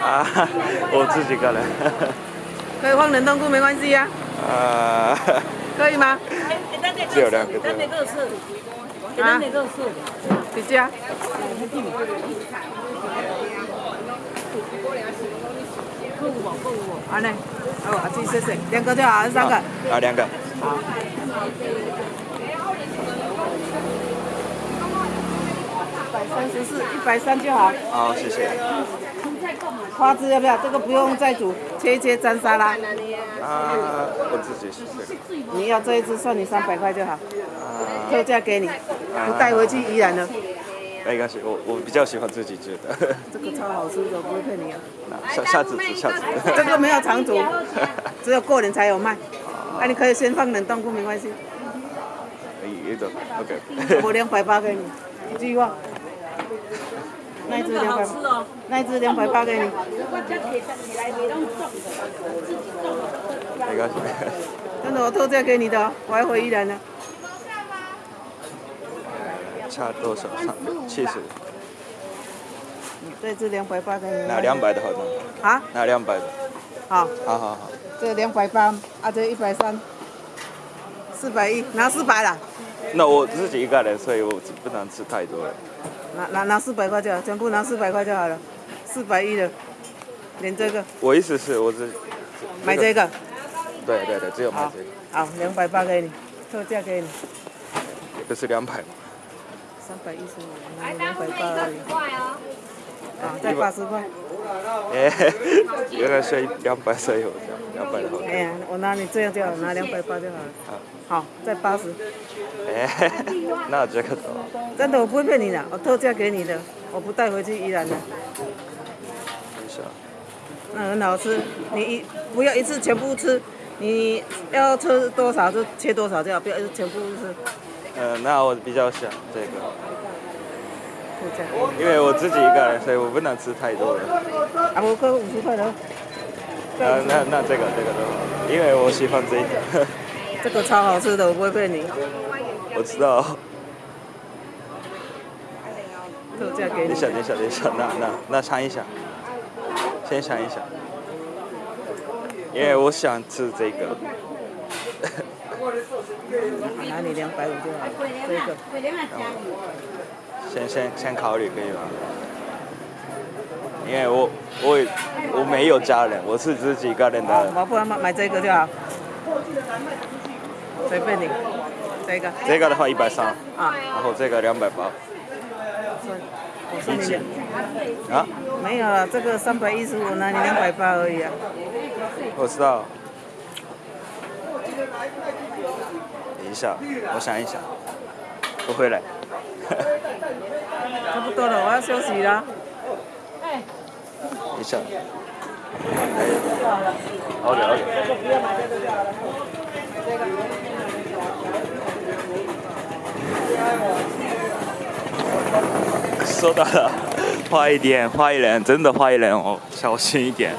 啊，我自己个人。可以放冷冻库没关系呀。啊。可以吗？只有两个。啊。几家？啊呢？哦，阿姐谢谢，两个就好，三个？啊，两个。好。一百三十四，一百三就好。好，谢谢。花枝要不要？这个不用再煮，切一切沾沙拉。啊，我自己是你要这一只算你三百块就好。啊。特价给你，不带回去依然的。没关系，我我比较喜欢自己煮的。这个超好吃的，不会骗你啊。下下次吃，下次。这个没有常煮，只有过年才有卖。那你可以先放冷冻库，没关系。一种，OK。我两百八给你，一句话。那一只两百，那一只两百八 给你。没关系。真的，我特价给你的，我还回宜兰呢。差多少？差七十。这只两百八给你。拿两百的好吗？啊？拿两百的。好。好好好。这两百八，啊这一百三，四百一，拿四百了。那我自己一个人，所以我不能吃太多了。拿拿拿四百块就好，全部拿四百块就好了，四百一的，连这个。我意思是，我只买这个。对对对，只有买这个。好，两百八给你，特价给你。这是两百。三百一十五，拿两百八而已。啊，再八十块。哎，原来是两百才有两百的好。哎呀，我拿你这样就好，拿两百八就好了。好。好，再八十。哎，那这个真的，我不会骗你的，我特价给你的，我不带回去依然的。没事。那很好吃，你一不要一次全部吃，你要吃多少就切多少就好，不要全部吃。嗯，那我比较想这个，因为我自己一个人，所以我不能吃太多了。啊，我哥五十块的。呃，那那这个这个都好，因为我喜欢这个。这个超好吃的，我不会骗你。我知道。特价给你。等一下，等一下，等一下，那那那尝一下，先尝一下，因为我想吃这个。拿你两百五就好，这个。先先先考虑可以吗？因为我我我没有家人，我是自己一个人的。我不然买买这个就好。随便你，这个。这个的话一百三。啊。然后这个两百八。我送你。啊？没有了，这个三百一十五，拿你两百八而已啊。我知道。等一下，我想一想，我回来。差不多了，我要休息了。哎一下。好的，好的。收到了，快一点，快一点，真的快一点哦，小心一点。